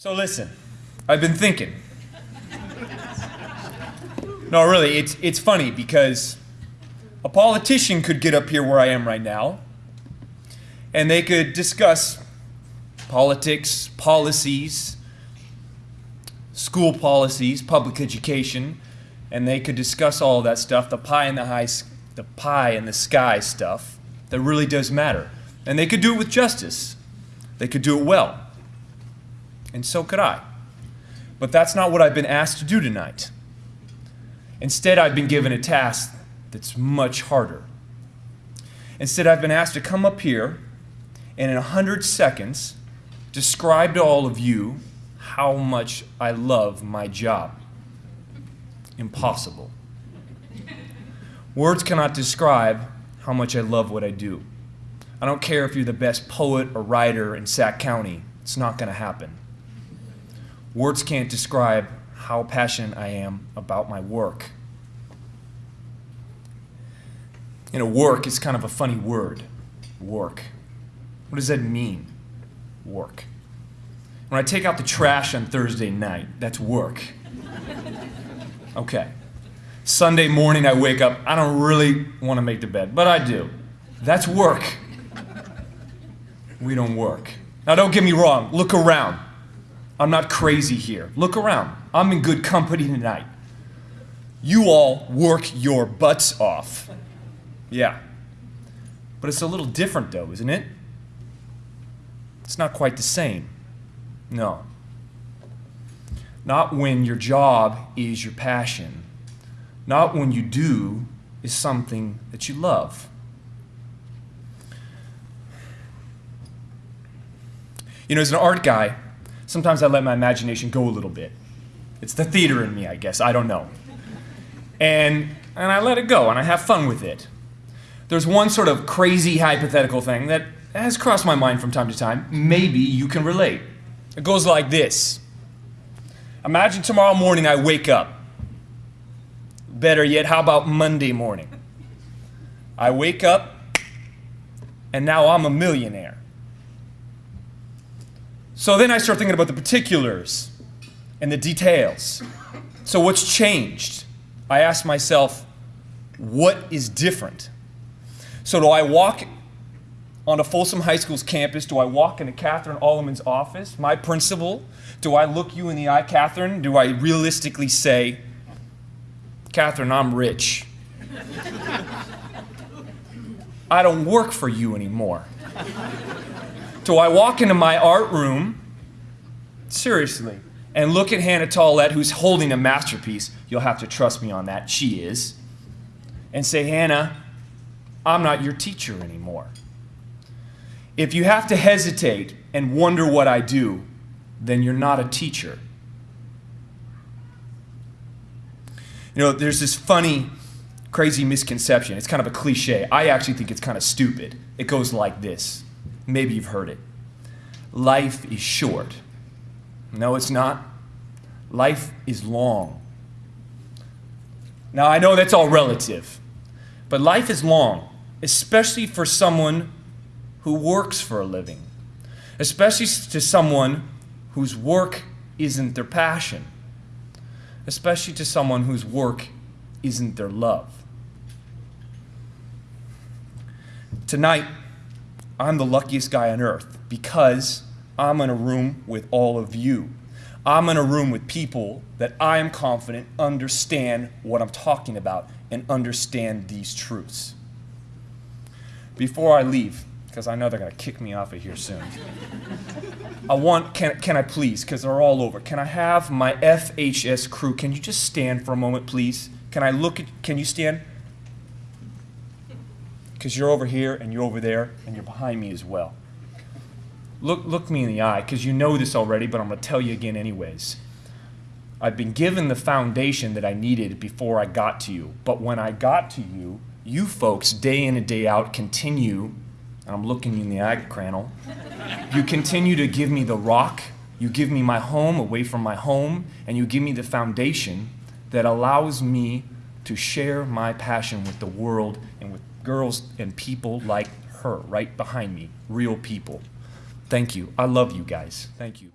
So listen, I've been thinking. No, really, it's, it's funny because a politician could get up here where I am right now and they could discuss politics, policies, school policies, public education, and they could discuss all that stuff, the pie in the high, the pie in the sky stuff that really does matter. And they could do it with justice. They could do it well and so could I. But that's not what I've been asked to do tonight. Instead, I've been given a task that's much harder. Instead, I've been asked to come up here and in a hundred seconds describe to all of you how much I love my job. Impossible. Words cannot describe how much I love what I do. I don't care if you're the best poet or writer in Sac County, it's not going to happen. Words can't describe how passionate I am about my work. You know, work is kind of a funny word. Work. What does that mean? Work. When I take out the trash on Thursday night, that's work. Okay. Sunday morning, I wake up. I don't really want to make the bed, but I do. That's work. We don't work. Now, don't get me wrong. Look around. I'm not crazy here. Look around. I'm in good company tonight. You all work your butts off. Yeah. But it's a little different, though, isn't it? It's not quite the same. No. Not when your job is your passion. Not when you do is something that you love. You know, as an art guy, sometimes I let my imagination go a little bit. It's the theater in me, I guess. I don't know. And, and I let it go and I have fun with it. There's one sort of crazy hypothetical thing that has crossed my mind from time to time. Maybe you can relate. It goes like this Imagine tomorrow morning I wake up. Better yet, how about Monday morning? I wake up and now I'm a millionaire. So then I start thinking about the particulars and the details. So what's changed? I ask myself, what is different? So do I walk on a Folsom High School's campus? Do I walk into Catherine Alleman's office, my principal? Do I look you in the eye, Catherine? Do I realistically say, Catherine, I'm rich. I don't work for you anymore. Do I walk into my art room, seriously, and look at Hannah Tollett, who's holding a masterpiece? You'll have to trust me on that. She is. And say, Hannah, I'm not your teacher anymore. If you have to hesitate and wonder what I do, then you're not a teacher. You know, there's this funny, crazy misconception. It's kind of a cliche. I actually think it's kind of stupid. It goes like this. Maybe you've heard it. Life is short. No, it's not. Life is long. Now, I know that's all relative, but life is long, especially for someone who works for a living, especially to someone whose work isn't their passion, especially to someone whose work isn't their love. Tonight, I'm the luckiest guy on earth because I'm in a room with all of you. I'm in a room with people that I am confident understand what I'm talking about and understand these truths. Before I leave, because I know they're going to kick me off of here soon, I want, can, can I please, because they're all over, can I have my FHS crew, can you just stand for a moment, please? Can I look at, can you stand? Because you're over here and you're over there and you're behind me as well. Look, look me in the eye because you know this already, but I'm going to tell you again anyways. I've been given the foundation that I needed before I got to you. But when I got to you, you folks, day in and day out, continue, and I'm looking you in the eye, Crannell, you continue to give me the rock, you give me my home away from my home, and you give me the foundation that allows me to share my passion with the world and with girls and people like her right behind me, real people. Thank you. I love you guys. Thank you.